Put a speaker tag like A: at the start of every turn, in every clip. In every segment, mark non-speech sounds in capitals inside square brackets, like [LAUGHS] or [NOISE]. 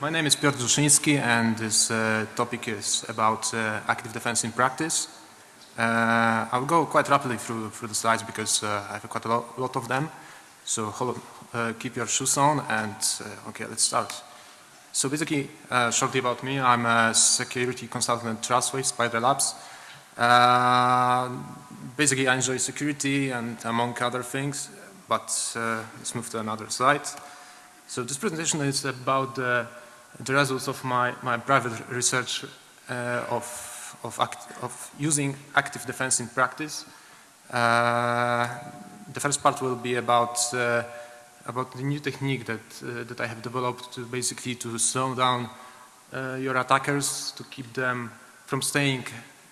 A: My name is Piotr Zuszyński and this uh, topic is about uh, active defense in practice. Uh, I'll go quite rapidly through, through the slides because uh, I have quite a lot, lot of them. So hold, uh, keep your shoes on and uh, okay, let's start. So basically, shortly about me, I'm a security consultant at Trustwave Spider Labs. basically, I enjoy security and among other things, but let's move to another slide. So this presentation is about the the results of my, my private research uh, of, of, act, of, using active defense in practice. Uh, the first part will be about uh, about the new technique that uh, that I have developed to basically to slow down uh, your attackers to keep them from staying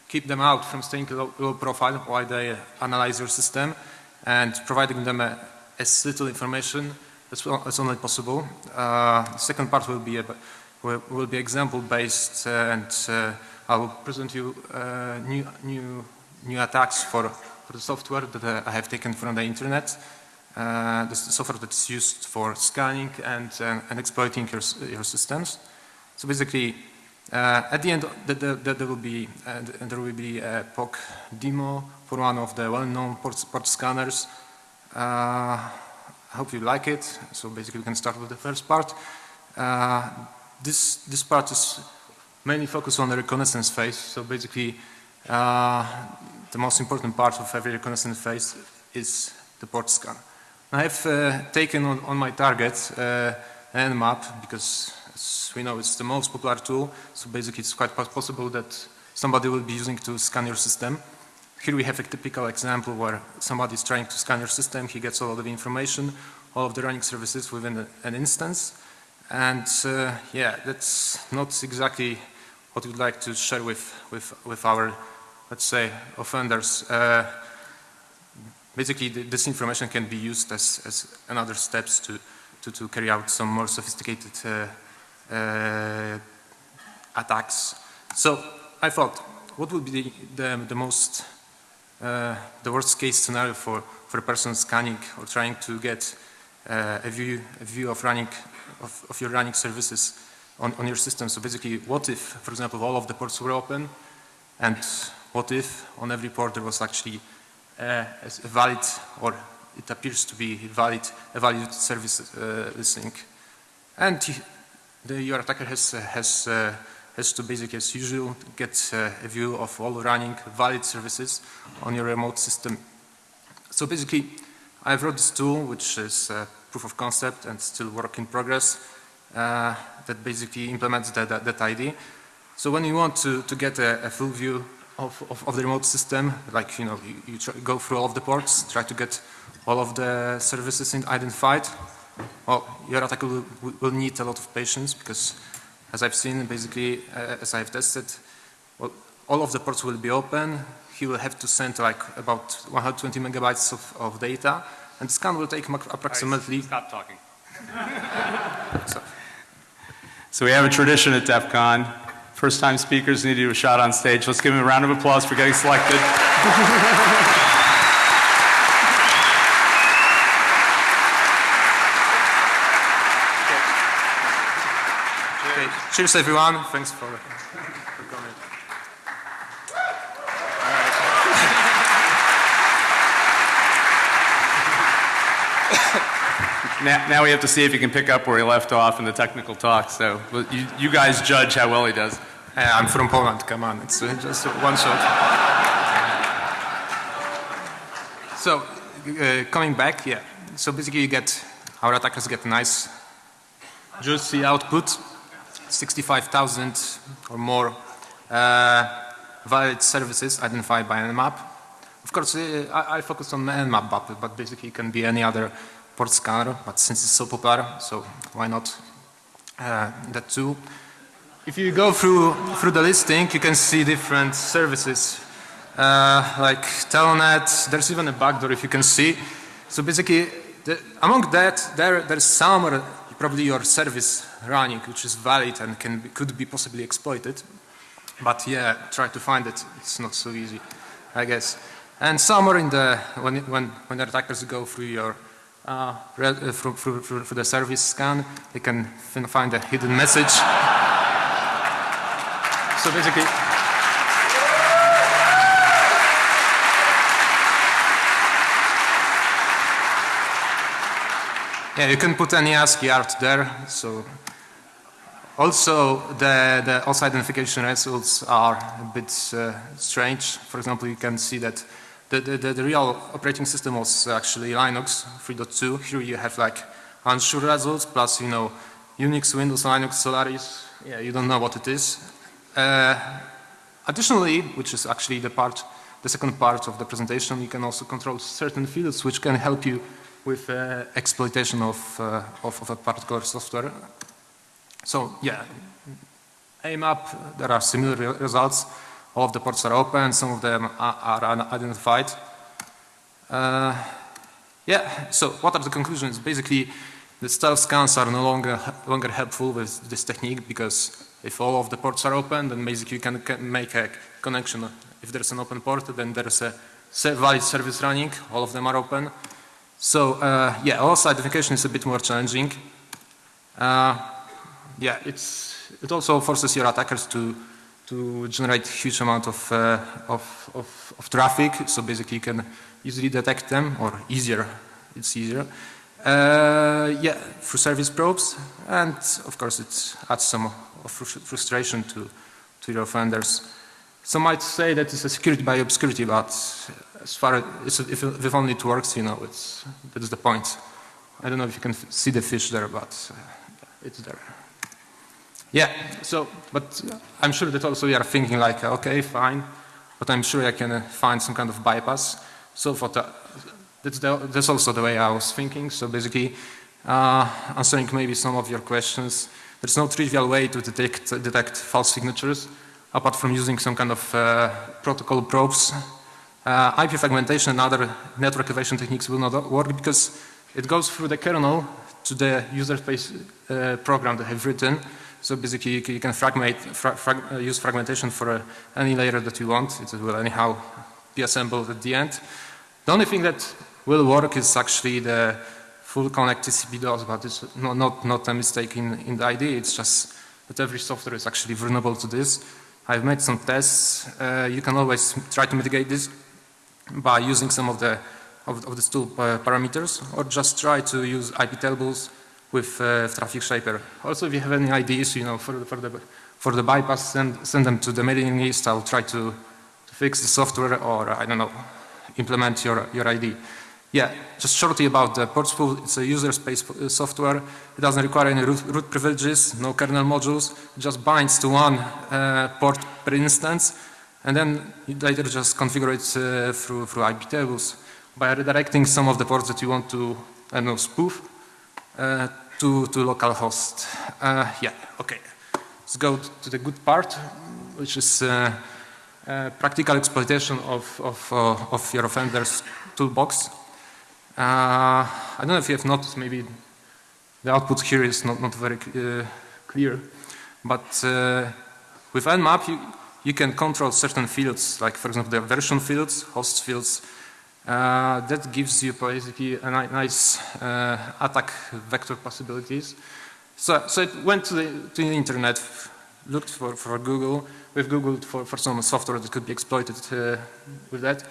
A: keep them out from staying low, low profile while they analyze your system and providing them a, as little information well, as only possible. Uh, second part will be about, will, be example based uh, and uh, I will present you uh, new new new attacks for for the software that uh, I have taken from the internet. Uh, the software that is used for scanning and and exploiting your your systems. So basically, at the end, the, the, the, there will be there will be a POC demo for one of the well-known port, port scanners. I hope you like it. So basically we can start with the first part. Uh, this, this part is mainly focused on the reconnaissance phase. So basically uh, the most important part of every reconnaissance phase is the port scan. I have uh, taken on, on, my target uh, Nmap because as we know it's the most popular tool. So basically it's quite possible that somebody will be using to scan your system. Here we have a typical example where somebody is trying to scan your system, he gets all of the information, all of the running services within an instance. And uh, yeah, that's not exactly what we'd like to share with, with, with our, let's say, offenders. Uh, basically, the, this information can be used as, as another steps to, to, to carry out some more sophisticated uh, uh attacks. So I thought, what would be the, the, the most the worst case scenario for, for a person scanning or trying to get uh, a view a view of running of, of your running services on, on your system. So basically what if, for example, all of the ports were open and what if on every port there was actually uh, a valid or it appears to be valid, a valid service uh, listening. And the, your attacker has, uh, has uh, has to basically, as usual, get uh, a view of all running valid services on your remote system. So basically, I've wrote this tool, which is proof of concept and still work in progress, uh, that basically implements that, that, that, ID. So when you want to, to get a, a full view of, of, of, the remote system, like, you know, you, you go through all of the ports, try to get all of the services identified, well, your attacker will, will need a lot of patience because as I've seen, basically, uh, as I've tested, well, all of the ports will be open. He will have to send like about 120 megabytes of, of data, and the scan will take approximately.
B: Right, stop talking. [LAUGHS]
C: so. so we have a tradition at DEF CON. First time speakers need to do a shot on stage. Let's give them a round of applause for getting selected. [LAUGHS]
A: Cheers everyone. Thanks for, for coming.
C: now, now, we have to see if he can pick up where he left off in the technical talk. So you, you guys judge how well he does.
A: Hey, I'm from Poland. Come on, it's uh, just one shot. so uh, coming back, yeah. So basically, you get our attackers get nice, juicy output 65,000 or more uh, valid services identified by Nmap. Of course, uh, I, I focus on Nmap, but, but basically it can be any other port scanner, but since it's so popular, so why not uh, that too. If you go through, through the listing, you can see different services uh, like Telnet, there's even a backdoor if you can see. So basically, the, among that, there, there's some probably your service running which is valid and can be, could be possibly exploited. But yeah, try to find it. It's not so easy, I guess. And somewhere in the when when when the attackers go through your uh, uh, through, through, through, through the service scan, they can find a hidden message. [LAUGHS] so basically, yeah, you can put any ASCII art there. So also the, the also identification results are a bit uh, strange. For example, you can see that the, the, the, real operating system was actually Linux 3.2. Here you have like unsure results plus, you know, Unix, Windows, Linux, Solaris. Yeah, you don't know what it is. Uh, additionally, which is actually the part, the second part of the presentation, you can also control certain fields which can help you with uh, exploitation of, uh, of, of, a particular software. So yeah, AMAP, there are similar re results. All of the ports are open, some of them are, are unidentified. Uh, yeah, so what are the conclusions? Basically, the stealth scans are no longer, longer helpful with this technique because if all of the ports are open, then basically you can, can make a connection. If there's an open port, then there's a valid service running, all of them are open. So uh, yeah, also identification is a bit more challenging. Uh, yeah, it's, it also forces your attackers to to generate huge amount of, uh, of, of, of, traffic. So basically you can easily detect them or easier, it's easier. Uh, yeah, through service probes and of course it adds some frustration to, to your offenders. Some might say that it's a security by obscurity, but as far as if, if only it works, you know, it's, that's the point. I don't know if you can see the fish there, but uh, it's there. Yeah, so, but I'm sure that also you are thinking like, okay, fine, but I'm sure I can uh, find some kind of bypass. So for the, that's, the, that's also the way I was thinking. So basically, uh, answering maybe some of your questions, there's no trivial way to detect, detect false signatures apart from using some kind of uh, protocol probes. Uh, IP fragmentation and other network evasion techniques will not work because it goes through the kernel to the user space uh, program they have written so basically you can fragment, fra frag uh, use fragmentation for uh, any layer that you want. It will anyhow be assembled at the end. The only thing that will work is actually the full connect TCP DOS, but it's not, not, not a mistake in, in the idea. It's just that every software is actually vulnerable to this. I've made some tests. Uh, you can always try to mitigate this by using some of the of, of the uh, parameters or just try to use IP tables with uh, Traffic Shaper. Also, if you have any ideas, you know, for, for the for the bypass, send send them to the mailing list. I'll try to, to fix the software, or I don't know, implement your your ID. Yeah, just shortly about the port spoof. It's a user space uh, software. It doesn't require any root, root privileges, no kernel modules. It just binds to one uh, port per instance, and then you later just configure it uh, through through IP tables by redirecting some of the ports that you want to, I don't know, spoof. Uh, to, to localhost. Uh, yeah, okay. Let's go to the good part, which is uh, uh, practical exploitation of, of, uh, of your offender's toolbox. Uh, I don't know if you have noticed, maybe the output here is not, not very uh, clear, but with Nmap you, you can control certain fields, like for example the version fields, host fields, uh, that gives you basically a ni nice uh, attack vector possibilities. So, so it went to the, to the internet, looked for, for Google, we've Googled for, for some software that could be exploited uh, with that.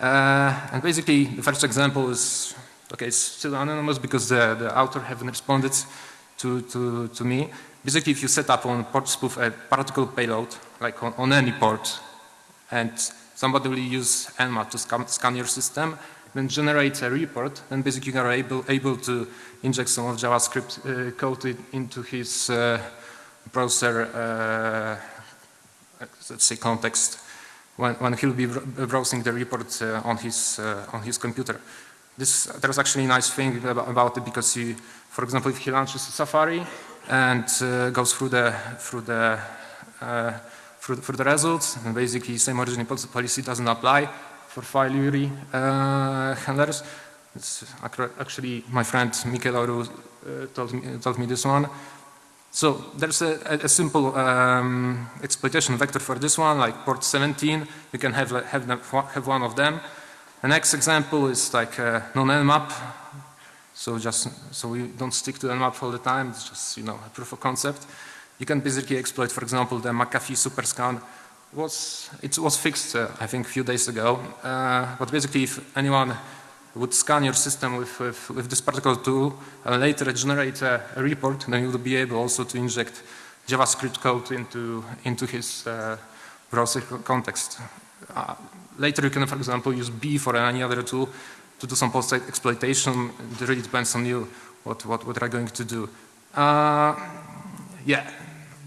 A: Uh, and basically the first example is, okay, it's still anonymous because the, the author haven't responded to, to, to me. Basically if you set up on a particle payload, like on, on any port, and somebody will use Nmap to scan, scan your system, then generate a report, and basically you are able, able to inject some of JavaScript uh, code into his uh, browser, uh, let's say context, when, when he'll be browsing the report uh, on his uh, on his computer. This there's actually a nice thing about it because you, for example, if he launches Safari and uh, goes through the through the for the results, and basically same origin policy doesn't apply for file URI uh, handlers. It's actually my friend Mikel uh, told, me, told me this one. So there's a, a simple um, exploitation vector for this one, like port 17. You can have have, have one of them. The next example is like uh, non-nmap. So just so we don't stick to nmap all the time. It's just you know a proof of concept. You can basically exploit, for example, the McAfee superscan. Was it was fixed uh, I think a few days ago. Uh, but basically, if anyone would scan your system with, with, with this particular tool and later generate a, a, report, then you will be able also to inject JavaScript code into, into his uh, browser context. Uh, later you can, for example, use B for any other tool to do some post exploitation. It really depends on you what, what, what are going to do. Uh, yeah,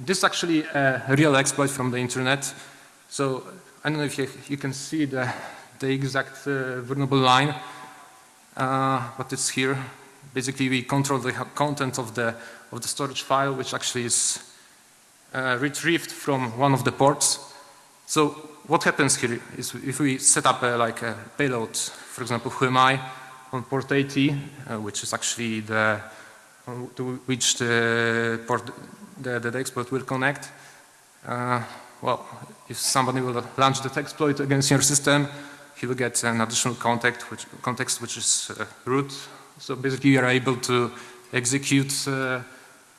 A: this is actually a real exploit from the internet. So I don't know if you, you can see the, the exact uh, vulnerable line uh, but it's here. Basically, we control the content of the of the storage file, which actually is uh, retrieved from one of the ports. So what happens here is if we set up a, like a payload, for example, whoami on port 80, uh, which is actually the to which the port the, the exploit will connect. Uh, well, if somebody will launch that exploit against your system, he will get an additional context which, context which is uh, root. So basically you are able to execute uh,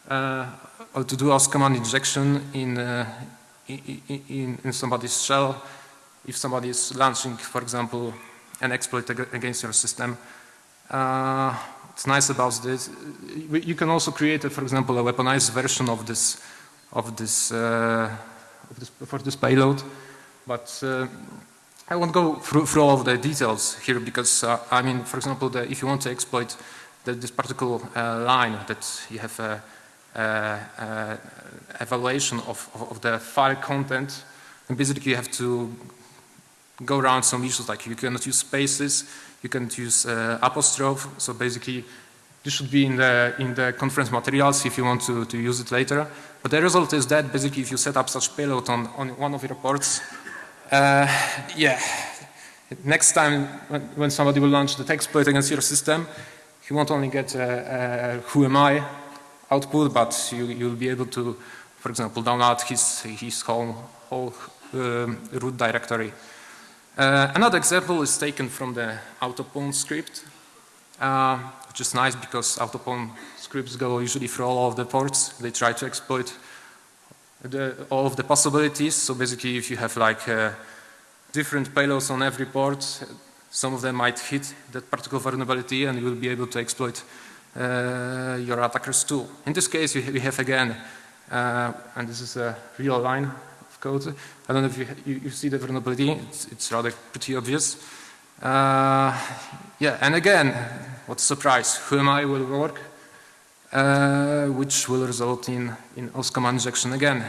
A: uh, or to do OS command injection in, uh, in, in, somebody's shell if somebody is launching, for example, an exploit against your system. Uh, what's nice about this, you can also create, a, for example, a weaponized version of this, of this, uh, of this for this payload, but I won't go through, through, all of the details here because, uh, I mean, for example, the, if you want to exploit the, this particular uh, line that you have evaluation of, of, the file content, and basically you have to go around some issues like you cannot use spaces, you can't use uh, apostrophe, so basically this should be in the, in the conference materials if you want to, to use it later. But the result is that basically if you set up such payload on, on one of your ports, uh, yeah, next time when, when, somebody will launch the exploit against your system, he won't only get a, a who am I output, but you, you'll be able to, for example, download his, his whole, whole um, root directory. Uh, another example is taken from the autopwn script, uh, which is nice because autopwn scripts go usually through all of the ports. They try to exploit the, all of the possibilities. So basically if you have like uh, different payloads on every port, some of them might hit that particular vulnerability and you will be able to exploit your attacker's tool. In this case we have again, uh, and this is a real line of code. I don't know if you, you, you see the vulnerability, it's, it's, rather pretty obvious. Uh, yeah, and again, what a surprise, whoami will work uh, which will result in, in OS command injection again.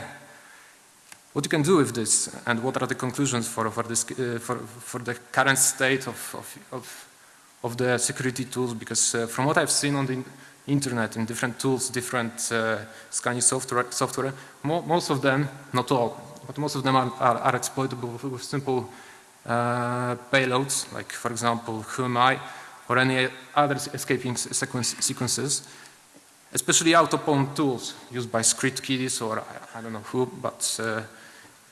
A: What you can do with this and what are the conclusions for, for, this, uh, for, for the current state of, of, of, of the security tools because uh, from what I've seen on the internet in different tools, different uh, scanning software, software mo most of them, not all, but most of them are, are, are exploitable with, simple uh, payloads like for example whoami or any other escaping sequence, sequences especially autopwn tools used by script kiddies or I, I don't know who, but uh,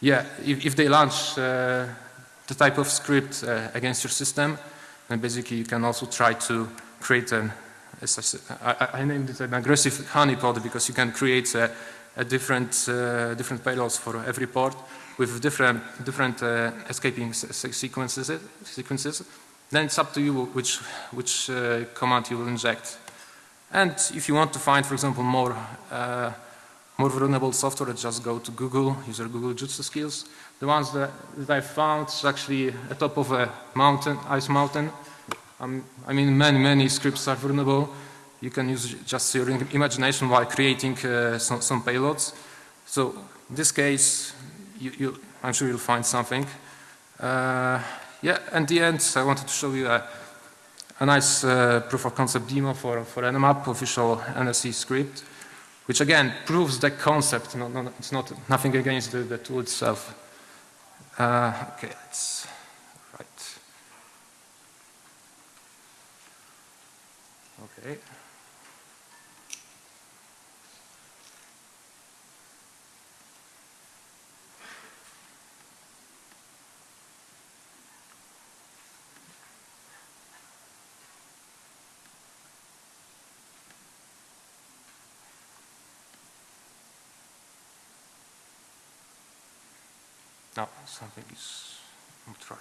A: yeah, if, if, they launch uh, the type of script uh, against your system, then basically you can also try to create an, as I, I, I named it an aggressive honeypot because you can create a, a different, uh, different payloads for every port with different, different uh, escaping sequences, sequences. Then it's up to you which, which uh, command you will inject. And if you want to find, for example, more, uh, more vulnerable software, just go to Google, use your Google Jutsu skills. The ones that, that I found is actually at top of a mountain, ice mountain. Um, I mean, many, many scripts are vulnerable. You can use just your imagination while creating uh, some, some, payloads. So in this case, you, you, I'm sure you'll find something. Uh, yeah, and the end, I wanted to show you a a nice uh, proof of concept demo for, for Nmap official NSE script, which again proves the concept. No, no, it's not nothing against the, the tool itself. Uh, okay, let's right. Okay. Something is not right.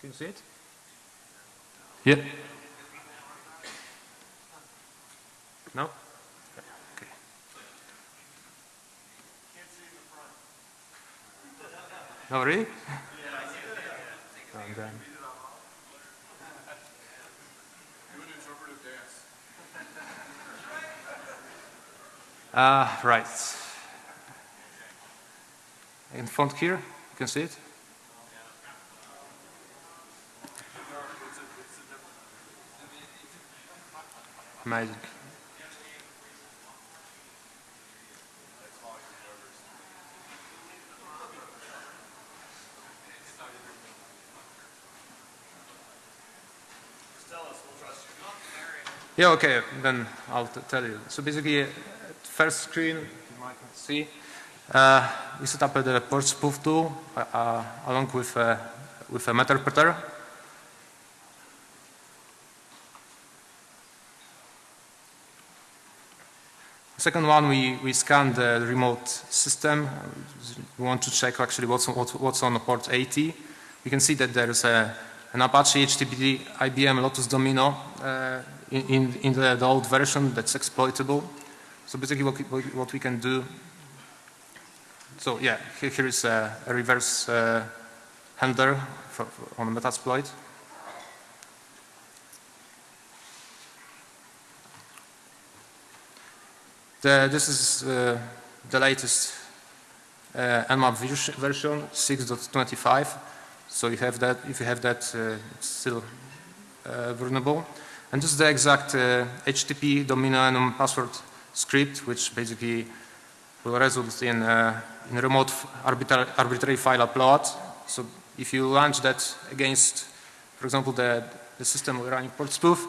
A: Can you see it? Yeah. No? Okay. No, really? [LAUGHS] And then- Ah, right. In front here, you can see it. Amazing. Yeah, okay, then I'll tell you. So basically, uh, first screen, you might not see, uh, we set up the port spoof tool uh, uh, along with, uh, with a meterpreter. Second one, we, we scan the remote system. We want to check actually what's, on- what's, on port 80. We can see that there is a, an Apache HTTP IBM Lotus Domino uh, in, in, in the, the old version that's exploitable. So basically what, we- what we can do, so yeah, here, here is a, a reverse uh, handler for, for, on Metasploit. The, this is uh, the latest uh, Nmap version 6.25. So you have that. If you have that, uh, it's still uh, vulnerable. And this is the exact uh, HTTP domino enum password script, which basically will result in, uh, in remote arbitrary file upload. So if you launch that against, for example, the, the system running port spoof,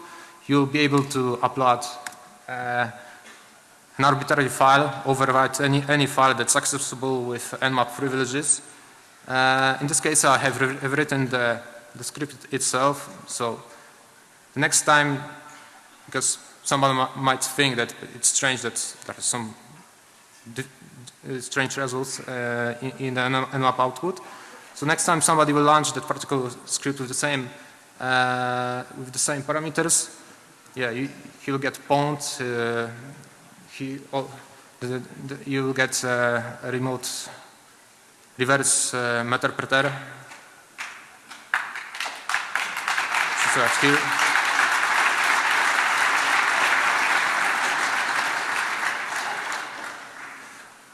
A: you'll be able to upload uh, an arbitrary file, overwrite any, any file that's accessible with Nmap privileges. Uh, in this case, I have, have written the, the script itself. So the next time, because someone might think that it's strange that there are some strange results uh, in, in the Nmap output. So next time somebody will launch that particular script with the same uh, with the same parameters, yeah, you, he'll get pwned. Uh, he, the, the, you will get uh, a remote reverse uh, meterpreter. So that's here.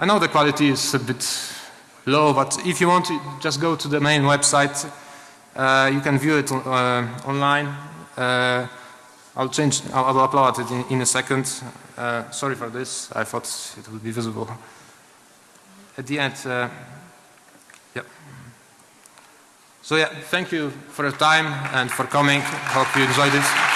A: I know the quality is a bit low, but if you want to just go to the main website, uh, you can view it uh, online. Uh, I'll change, I'll, I'll upload it in, in a second. Uh, sorry for this, I thought it would be visible. At the end, uh, yep. So yeah, thank you for your time and for coming. Hope you enjoyed it.